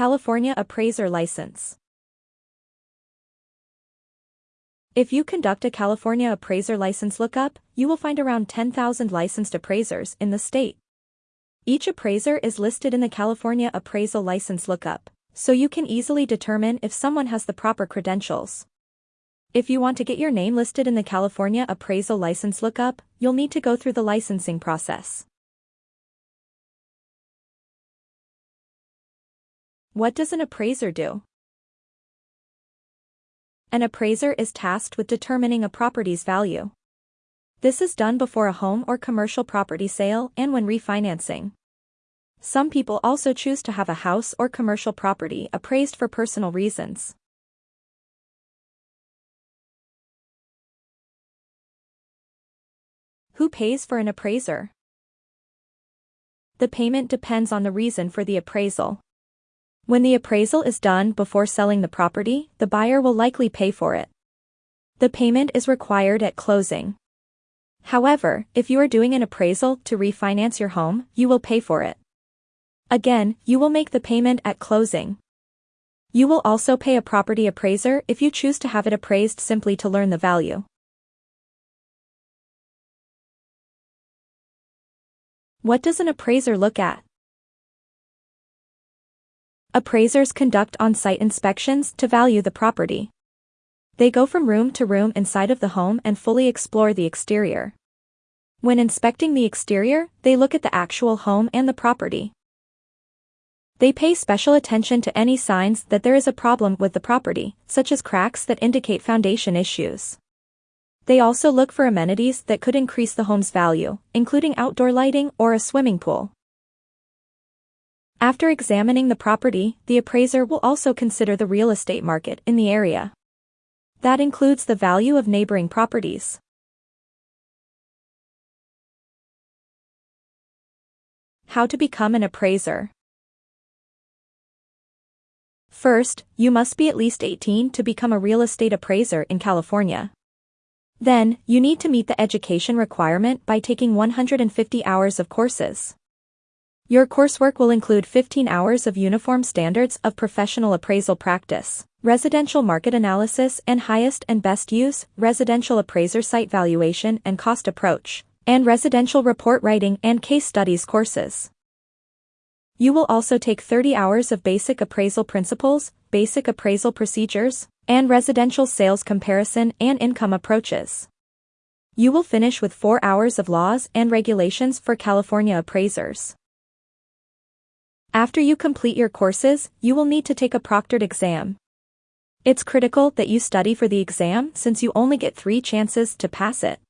California Appraiser License If you conduct a California Appraiser License lookup, you will find around 10,000 licensed appraisers in the state. Each appraiser is listed in the California Appraisal License lookup, so you can easily determine if someone has the proper credentials. If you want to get your name listed in the California Appraisal License lookup, you'll need to go through the licensing process. What does an appraiser do? An appraiser is tasked with determining a property's value. This is done before a home or commercial property sale and when refinancing. Some people also choose to have a house or commercial property appraised for personal reasons. Who pays for an appraiser? The payment depends on the reason for the appraisal. When the appraisal is done before selling the property, the buyer will likely pay for it. The payment is required at closing. However, if you are doing an appraisal to refinance your home, you will pay for it. Again, you will make the payment at closing. You will also pay a property appraiser if you choose to have it appraised simply to learn the value. What does an appraiser look at? Appraisers conduct on-site inspections to value the property. They go from room to room inside of the home and fully explore the exterior. When inspecting the exterior, they look at the actual home and the property. They pay special attention to any signs that there is a problem with the property, such as cracks that indicate foundation issues. They also look for amenities that could increase the home's value, including outdoor lighting or a swimming pool. After examining the property, the appraiser will also consider the real estate market in the area. That includes the value of neighboring properties. How to become an appraiser. First, you must be at least 18 to become a real estate appraiser in California. Then, you need to meet the education requirement by taking 150 hours of courses. Your coursework will include 15 hours of uniform standards of professional appraisal practice, residential market analysis and highest and best use, residential appraiser site valuation and cost approach, and residential report writing and case studies courses. You will also take 30 hours of basic appraisal principles, basic appraisal procedures, and residential sales comparison and income approaches. You will finish with 4 hours of laws and regulations for California appraisers. After you complete your courses, you will need to take a proctored exam. It's critical that you study for the exam since you only get three chances to pass it.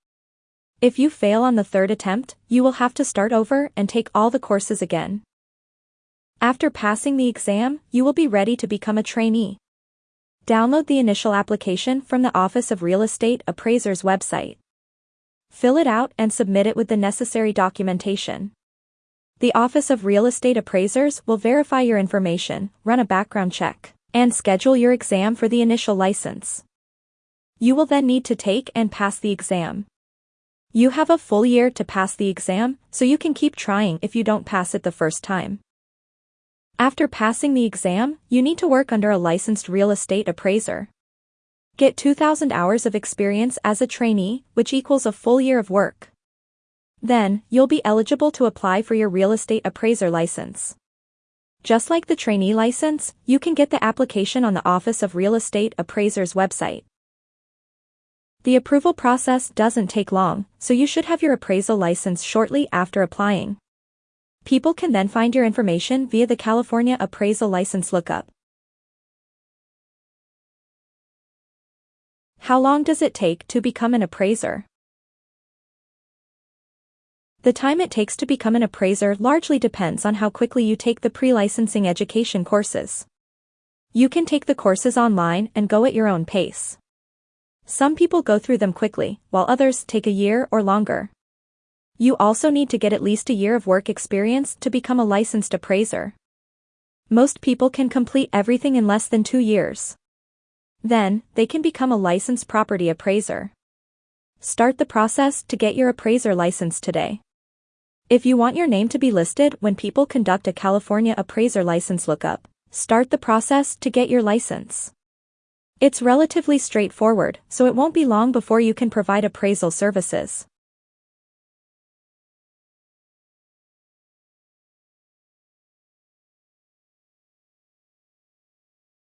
If you fail on the third attempt, you will have to start over and take all the courses again. After passing the exam, you will be ready to become a trainee. Download the initial application from the Office of Real Estate Appraisers website. Fill it out and submit it with the necessary documentation. The Office of Real Estate Appraisers will verify your information, run a background check, and schedule your exam for the initial license. You will then need to take and pass the exam. You have a full year to pass the exam, so you can keep trying if you don't pass it the first time. After passing the exam, you need to work under a licensed real estate appraiser. Get 2,000 hours of experience as a trainee, which equals a full year of work. Then, you'll be eligible to apply for your real estate appraiser license. Just like the trainee license, you can get the application on the Office of Real Estate Appraisers website. The approval process doesn't take long, so you should have your appraisal license shortly after applying. People can then find your information via the California Appraisal License Lookup. How long does it take to become an appraiser? The time it takes to become an appraiser largely depends on how quickly you take the pre-licensing education courses. You can take the courses online and go at your own pace. Some people go through them quickly, while others take a year or longer. You also need to get at least a year of work experience to become a licensed appraiser. Most people can complete everything in less than two years. Then, they can become a licensed property appraiser. Start the process to get your appraiser license today. If you want your name to be listed when people conduct a California appraiser license lookup, start the process to get your license. It's relatively straightforward, so it won't be long before you can provide appraisal services.